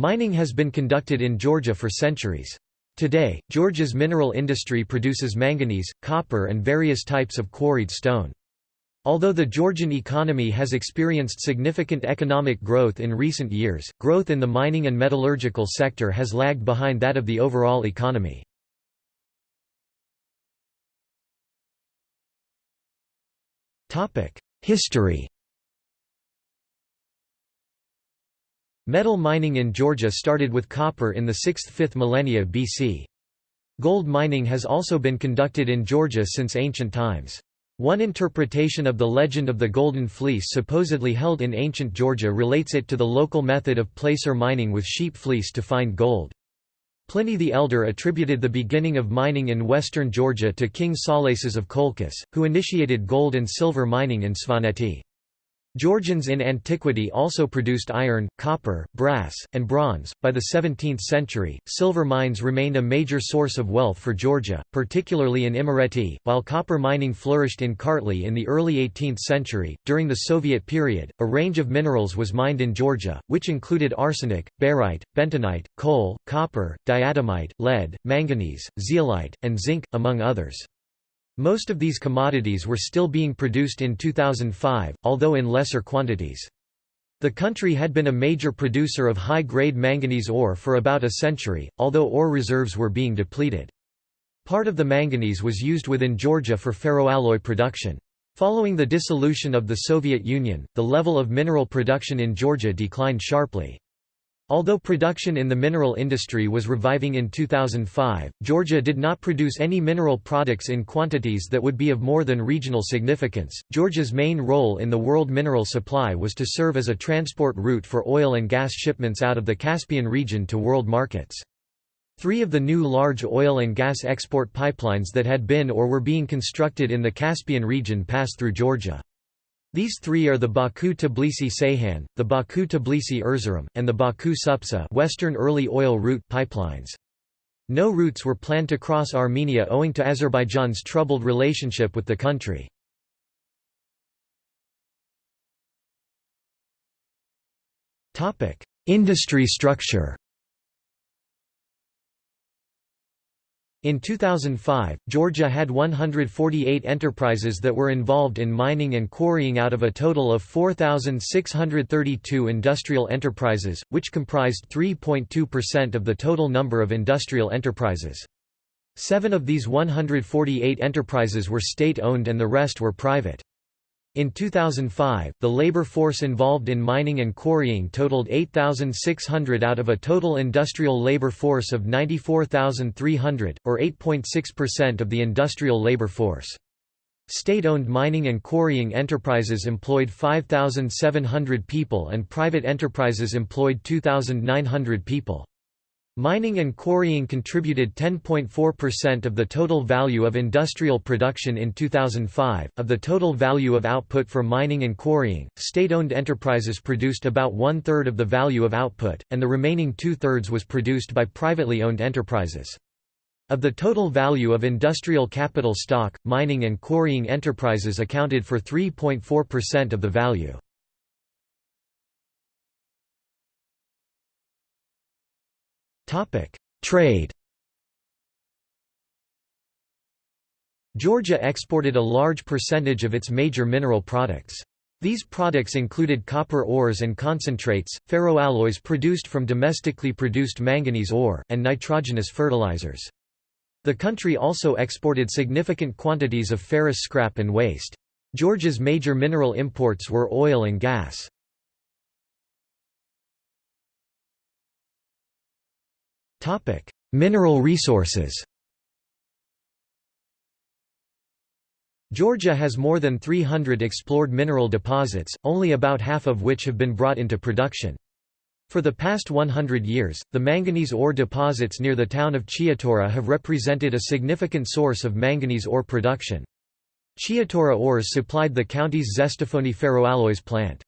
Mining has been conducted in Georgia for centuries. Today, Georgia's mineral industry produces manganese, copper and various types of quarried stone. Although the Georgian economy has experienced significant economic growth in recent years, growth in the mining and metallurgical sector has lagged behind that of the overall economy. History Metal mining in Georgia started with copper in the 6th–5th millennia BC. Gold mining has also been conducted in Georgia since ancient times. One interpretation of the legend of the Golden Fleece supposedly held in ancient Georgia relates it to the local method of placer mining with sheep fleece to find gold. Pliny the Elder attributed the beginning of mining in western Georgia to King Salaces of Colchis, who initiated gold and silver mining in Svaneti. Georgians in antiquity also produced iron, copper, brass, and bronze. By the 17th century, silver mines remained a major source of wealth for Georgia, particularly in Imereti, while copper mining flourished in Kartli in the early 18th century. During the Soviet period, a range of minerals was mined in Georgia, which included arsenic, barite, bentonite, coal, copper, diatomite, lead, manganese, zeolite, and zinc, among others. Most of these commodities were still being produced in 2005, although in lesser quantities. The country had been a major producer of high-grade manganese ore for about a century, although ore reserves were being depleted. Part of the manganese was used within Georgia for ferroalloy production. Following the dissolution of the Soviet Union, the level of mineral production in Georgia declined sharply. Although production in the mineral industry was reviving in 2005, Georgia did not produce any mineral products in quantities that would be of more than regional significance. Georgia's main role in the world mineral supply was to serve as a transport route for oil and gas shipments out of the Caspian region to world markets. Three of the new large oil and gas export pipelines that had been or were being constructed in the Caspian region passed through Georgia. These three are the Baku-Tbilisi-Ceyhan, the Baku-Tbilisi-Erzurum, and the Baku-Supsa Western Early Oil Route pipelines. No routes were planned to cross Armenia owing to Azerbaijan's troubled relationship with the country. Industry structure In 2005, Georgia had 148 enterprises that were involved in mining and quarrying out of a total of 4,632 industrial enterprises, which comprised 3.2% of the total number of industrial enterprises. Seven of these 148 enterprises were state-owned and the rest were private. In 2005, the labor force involved in mining and quarrying totaled 8,600 out of a total industrial labor force of 94,300, or 8.6% of the industrial labor force. State-owned mining and quarrying enterprises employed 5,700 people and private enterprises employed 2,900 people. Mining and quarrying contributed 10.4% of the total value of industrial production in 2005. Of the total value of output for mining and quarrying, state owned enterprises produced about one third of the value of output, and the remaining two thirds was produced by privately owned enterprises. Of the total value of industrial capital stock, mining and quarrying enterprises accounted for 3.4% of the value. Trade Georgia exported a large percentage of its major mineral products. These products included copper ores and concentrates, ferroalloys produced from domestically produced manganese ore, and nitrogenous fertilizers. The country also exported significant quantities of ferrous scrap and waste. Georgia's major mineral imports were oil and gas. Topic: Mineral resources. Georgia has more than 300 explored mineral deposits, only about half of which have been brought into production. For the past 100 years, the manganese ore deposits near the town of Chiatura have represented a significant source of manganese ore production. Chiatura ores supplied the county's Zestafoni ferroalloys plant.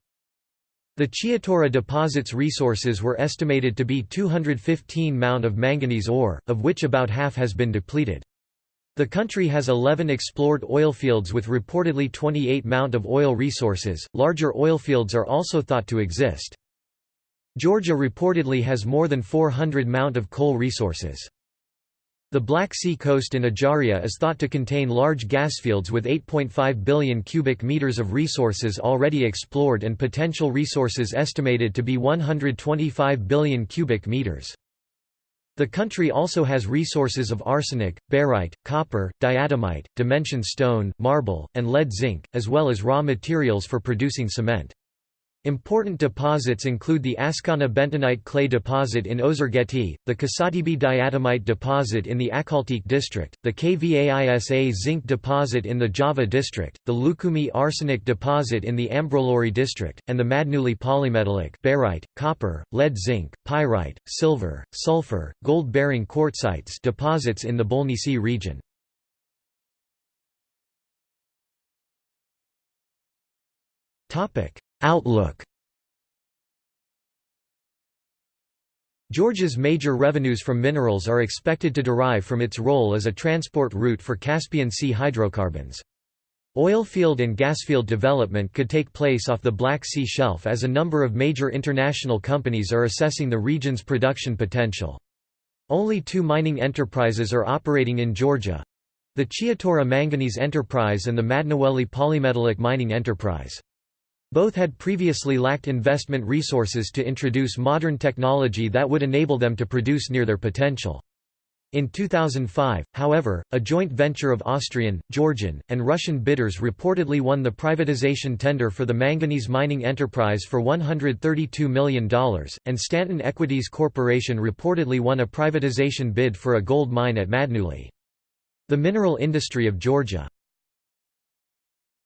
The Chiatura deposit's resources were estimated to be 215 mound of manganese ore, of which about half has been depleted. The country has 11 explored oilfields with reportedly 28 mound of oil resources. Larger oilfields are also thought to exist. Georgia reportedly has more than 400 mount of coal resources. The Black Sea coast in Ajaria is thought to contain large gasfields with 8.5 billion cubic meters of resources already explored and potential resources estimated to be 125 billion cubic meters. The country also has resources of arsenic, barite, copper, diatomite, dimension stone, marble, and lead zinc, as well as raw materials for producing cement. Important deposits include the Askana bentonite clay deposit in Ozurgeti, the Kisatibi diatomite deposit in the Akaltik district, the Kvaisa zinc deposit in the Java district, the Lukhumi arsenic deposit in the Ambrolauri district, and the Madneuli polymetallic barite, copper, lead zinc, pyrite, silver, sulfur, gold-bearing quartzites deposits in the Bolnisi region. Topic Outlook Georgia's major revenues from minerals are expected to derive from its role as a transport route for Caspian Sea hydrocarbons. Oilfield and gasfield development could take place off the Black Sea shelf as a number of major international companies are assessing the region's production potential. Only two mining enterprises are operating in Georgia the Chiatura Manganese Enterprise and the Madneuli Polymetallic Mining Enterprise. Both had previously lacked investment resources to introduce modern technology that would enable them to produce near their potential. In 2005, however, a joint venture of Austrian, Georgian, and Russian bidders reportedly won the privatization tender for the manganese mining enterprise for $132 million, and Stanton Equities Corporation reportedly won a privatization bid for a gold mine at Madneuli. The mineral industry of Georgia